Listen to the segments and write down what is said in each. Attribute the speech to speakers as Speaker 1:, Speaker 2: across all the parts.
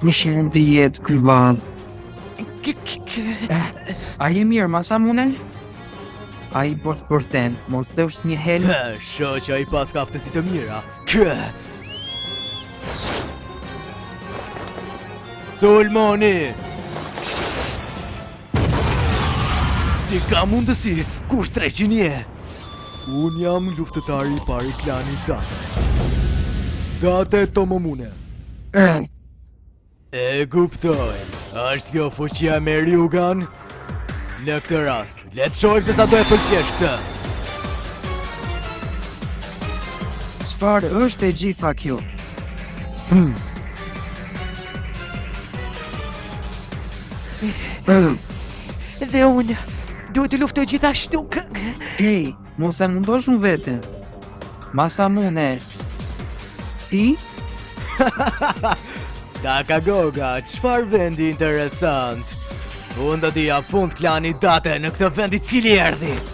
Speaker 1: Më shumë të jetë kryban A je mirë, Masamune? A i bërë për ten, mos të është një helë
Speaker 2: Hë, Shoh që ai paska aftësi të mira Kë Sulmoni Si ka mundësi, kush dreqin je? Unë jam luftëtari i parë i klanit Date. Date Tomomune. E kuptoj, është kjo fuqia me rjugan? Në këtë rast, le të shohim se sa do e pëlqesh këtë.
Speaker 1: Çfarë është e gjitha kjo? Hmm.
Speaker 3: Dhe unë duhet të luftoj gjithashtu.
Speaker 1: Hej, mos e mundo shumë veten. Masamune. Ti?
Speaker 2: Takagoga, çfarë vendi interesant? Unë do t'i jap fund klanit date në këtë vend i cili erdhi.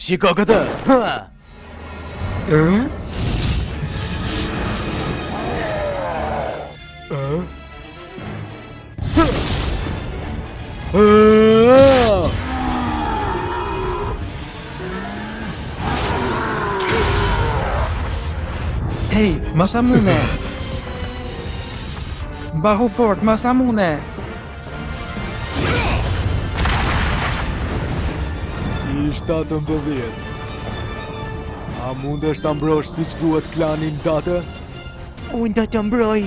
Speaker 2: Shiko këtë!
Speaker 1: Hej, ma sa mune! Bahu fort, ma sa mune!
Speaker 2: I 17 A mundesh ta mbrosh siç duhet klanin date?
Speaker 3: Unë do të mbroj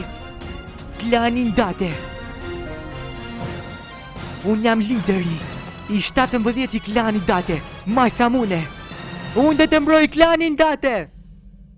Speaker 3: klanin date Unë jam lideri I 17 i klanit date Masamune Unë do të mbroj klanin date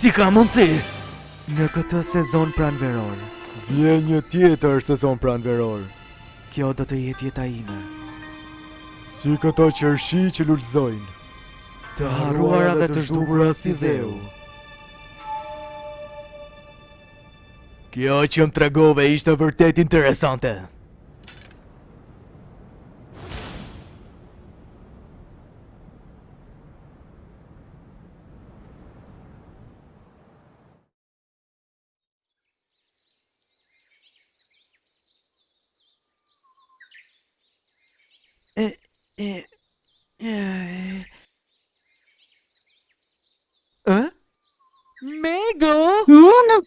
Speaker 2: Si ka mundësi? Në këtë sezon pranveror. Vjen një tjetër sezon pranveror. Kjo do të jetë jeta ime. Si këto qershi që lulëzojnë. Të harruara dhe të zhdukura si dheu. Kjo që më tregove ishte vërtet interesante.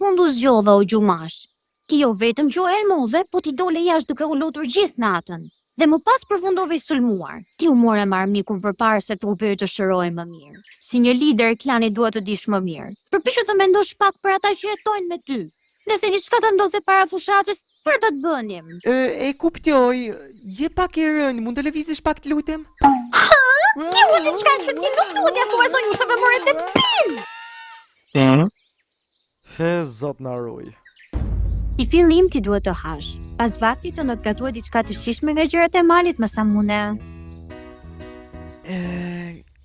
Speaker 4: fundu u zgjove o gjumash. Jo vetëm që u helmove, po ti dole jashtë duke u lutur gjithë natën. Dhe më pas përfundove i sulmuar. Ti u more me armikun përpara se trupi yt të shërohej më mirë. Si një lider i klanit duhet të dish më mirë. Përpiqu të mendosh pak për ata që jetojnë me ty. Nëse diçka të ndodhte para fushatës, çfarë do të bënim?
Speaker 3: E kuptoj, je pak e rëndë, mund të lëvizësh pak të lutem?
Speaker 4: Hë? Kjo është diçka që ti nuk duhet t'ia thuash zonjës më more te pin!
Speaker 2: Hee zot na ruj.
Speaker 4: Si fillim ti duhet të hash. Pas vaktit tënd gatova diçka të shijshme nga gjërat e malit
Speaker 3: Masamune.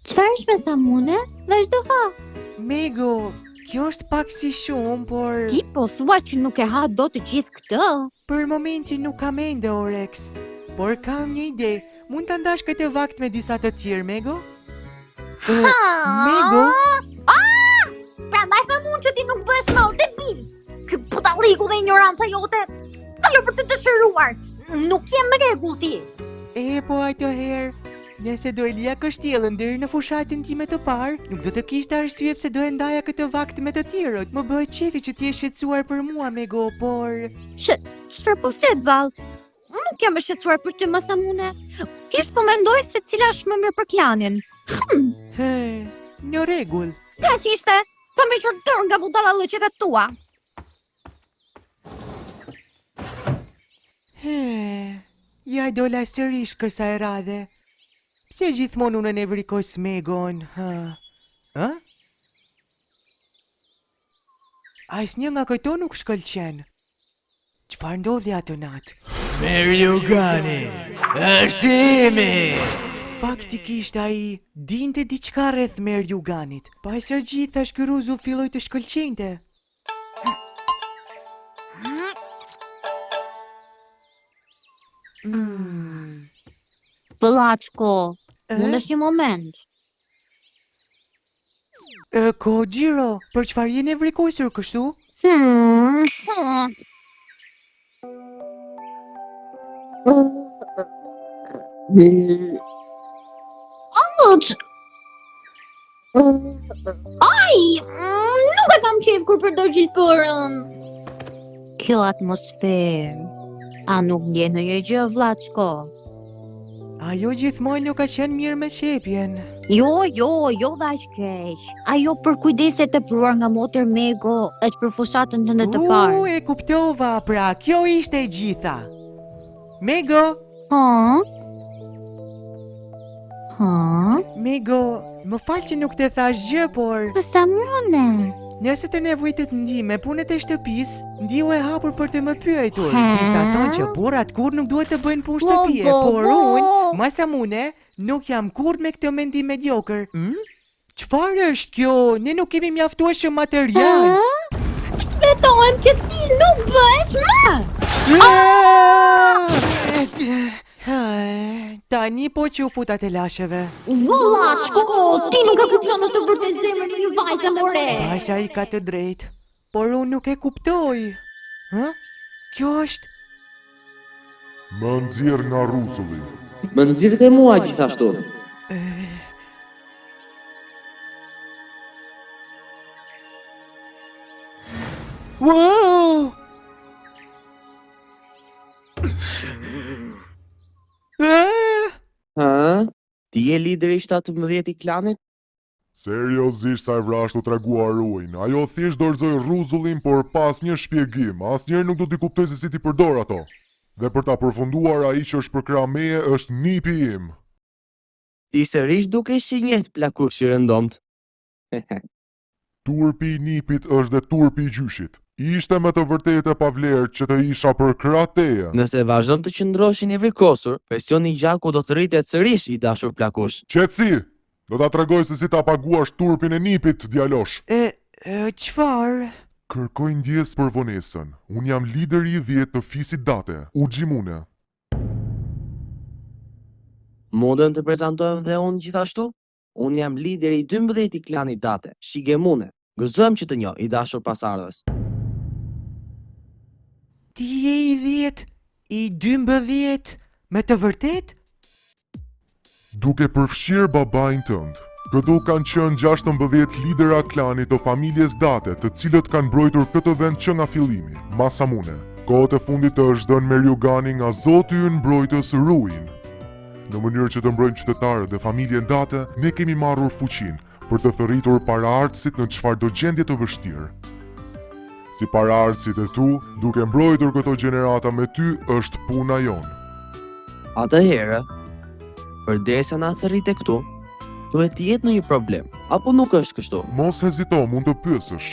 Speaker 4: Çfarë është Masamune? Vazhdo ha.
Speaker 3: Mego, kjo është pak si shumë, por
Speaker 4: Ti po thua që nuk e ha dot të gjithë këtë?
Speaker 3: Për momentin nuk kam ende oreks, por kam një ide, mund ta ndash këtë vakt me disa të tjerë Mego? Mego?
Speaker 4: Ah! Prandaj thashë që ti nuk bëhesh more debil. Ky budalliku dhe injoranca jote. Të lë për të dëshiruar. Nuk je në rregull ti.
Speaker 3: E po atëherë. Nëse nuk do e lija kështjellën deri në fushatën time të parë, nuk do të kishte arsye pse do e ndaja këtë vakt me të tjerët. Më bëhet qejfi që ti je e shqetësuar për mua, Mego, por Ç,
Speaker 4: çfarë po flet vallë? Unë nuk jam e shqetësuar për ty Masamune. Thjesht po mendoj se cila është më mirë për klanin.
Speaker 3: Hm, he, në rregull.
Speaker 4: kaq ishte, po heq dorë nga budallallëqet e tua.
Speaker 3: Hee, ja dola sërish kësaj radhe. Pse gjithmonë unë e nevrikos Megon, hë? Ë? Asnjë nga këto nuk shkëlqen. Çfarë ndodhi atë natë?
Speaker 2: Meri Jugani, është i imi!
Speaker 3: Faktikisht ai dinte diçka rreth Meri Juganit. Pas së gjithash ky ruzull filloi të shkëlqente.
Speaker 4: Plako, mundesh një moment.
Speaker 3: Koxhiro, për çfarë je nevrikosur kështu?
Speaker 4: Hmm, hmm. Amut! Ai, nuk e kam qejf kur përdor gjilpërën. Kjo atmosferë, a nuk ndjen ndonjë gjë, plako?
Speaker 3: Ajo gjithmonë nuk ka qenë mirë me qepjen.
Speaker 4: Jo, jo, jo dhe aq keq. Ajo përkujdesje e tepruar nga motër Mego është për fushatën tënde të parë.
Speaker 3: U, e kuptova, pra, kjo ishte e gjitha. Mego?
Speaker 4: Ha? Huh?
Speaker 3: Migo, më falë që nuk të thash gjë, por...
Speaker 4: Masamune?
Speaker 3: Nëse të nevojitet ndihmë me punët e shtëpisë, ndihu e hapur për të më pyetur. Disa thonë që burrat kurrë nuk duhet të bëjnë punë shtëpie, por unë, Masamune, nuk jam kurrë me këtë mendim mediokër. Hm? Çfarë është kjo? Ne nuk kemi mjaftueshëm material.
Speaker 4: Këtë betohem që ti nuk bëhesh më.
Speaker 3: Tani po që u futa të lashëve.
Speaker 4: Vëllaç, ti nuk e kupton në të vërtetë zemrën e një vajze more.
Speaker 3: Masa-i ka të drejtë. Por unë nuk e kuptoj! Hë? Kjo është?
Speaker 5: Më nxirr nga rruzulli!
Speaker 6: Më nxirr dhe mua gjithashtu!
Speaker 3: Uau!
Speaker 6: Hë? Ti je lideri i shtatëmbëdhjetë i klanit?
Speaker 5: Seriozisht sa e vrazhdë u tregua Ryujin, ajo thjesht dorëzoi rruzullin por pa asnjë shpjegim, asnjëri nuk do t'i kuptoj se si t'i përdor ato. Dhe për ta përfunduar ai që është përkrah meje është nipi im.
Speaker 6: Ti sërish dukesh si i njëjti plakush i rëndomtë. Hehe.
Speaker 5: Turpi i nipit është dhe turpi i gjyshit. Ishte me të vërtetë e pavlerë që të isha përkrah teje.
Speaker 6: Nëse vazhdon të qëndrosh i nevrikosur, presioni i gjakut do të rritet sërish i dashur plakush.
Speaker 5: Qetësi! Do ta tregoj se si ta paguash turpin e nipit, djalosh!
Speaker 3: E, e, çfarë?
Speaker 5: Kërkoj ndjesë për vonesën. Unë jam lideri i dhjetë të fisit Date, Ujimune.
Speaker 6: Mundem të prezantohem dhe unë gjithashtu? Unë jam lideri i dymbëdhjetë i klanit Date, Shigemune. Gëzohem që të njoh, i dashur pasardhës.
Speaker 3: Ti je i dhjetë, i dymbëdhjetë, me të vërtetë?
Speaker 5: Duke përfshirë babain tënd, këtu kanë qenë gjashtëmbëdhjetë lidera klani, të familjes Date, të cilët kanë mbrojtur këtë vend që nga fillimi. Masamune, kohët e fundit të është dhënë Meryugani nga zoti ynë mbrojtës Ryujin. Në mënyrë që të mbrojmë qytetarët dhe familjen Date, ne kemi marrur fuqinë, për të thërritur paraardhësit në çfarëdo gjendje të vështirë. Si paraardhësit e tu, duke mbrojtur këto gjenerata me ty, është puna jonë.
Speaker 6: Atëherë, përderisa na thërrite këtu, duhet të jetë ndonjë problem, apo nuk është kështu?
Speaker 5: Mos hezito, mund të pyesësh.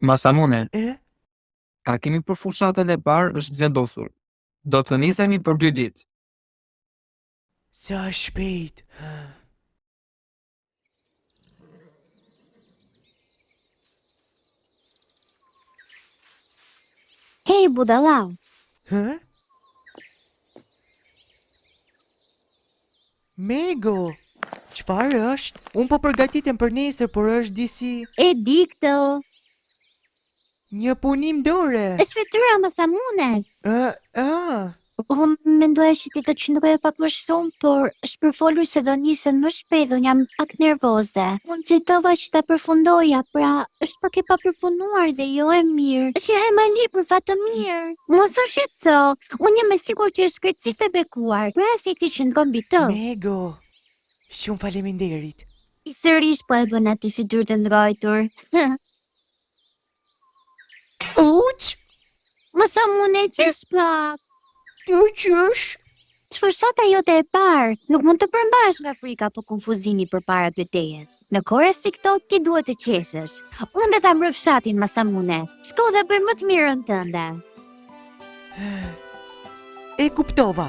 Speaker 4: Masamune,
Speaker 1: takimi për fushatën e parë është vendosur. Do të nisemi për dy ditë.
Speaker 3: Sa shpejt, ha?
Speaker 4: Hej, budalau!
Speaker 3: Hë? Mego! Çfarë është? Unë po përgatitem për nesër, por është disi.
Speaker 4: E di këtë!
Speaker 3: Një punim dore!
Speaker 4: Ajo fytyra Masamune!
Speaker 3: Ë, ëë!
Speaker 4: Unë mendoja që ti do të qëndroje pak më shumë, por është përfolur se do nisesh më shpejt dhe unë jam pak nervoze. Unë nxitova që ta përfundoja, pra, është pak e papërpunuar dhe jo e mirë. Është një hajmali për fat të mirë! Mos u shqet! tëso, unë jam e sigurt që është krejtësisht e bekuar. Pra efekti qëndron mbi të.
Speaker 3: Mego, shumë faleminderit.
Speaker 4: Ti sërish po e bën atë fytyrë të ndrojtur.
Speaker 3: Uç!
Speaker 4: Masamune qesh pak.
Speaker 3: Të qesh?
Speaker 4: Është fushata jote e parë nuk mund të përmbahesh nga frika apo konfuzimi përpara betejes. Në kohë si këto, ti duhet të qeshësh. Unë do ta mbroj fshatin Masamune. Shko dhe bëj më të mirën tënde.
Speaker 3: E kuptova.